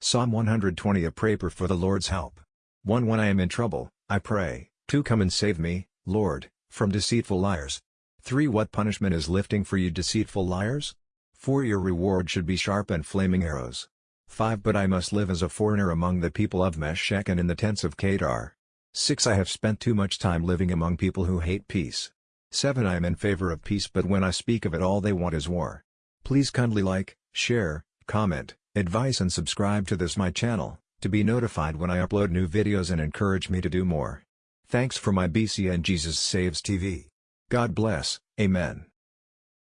Psalm 120 A prayer for the Lord's help. 1 When I am in trouble, I pray, 2 Come and save me, Lord, from deceitful liars. 3 What punishment is lifting for you deceitful liars? 4 Your reward should be sharp and flaming arrows. 5 But I must live as a foreigner among the people of Meshech and in the tents of Kedar. 6 I have spent too much time living among people who hate peace. 7 I am in favor of peace but when I speak of it all they want is war. Please kindly like, share, comment, advise and subscribe to this my channel, to be notified when I upload new videos and encourage me to do more. Thanks for my BC and Jesus Saves TV. God bless, Amen.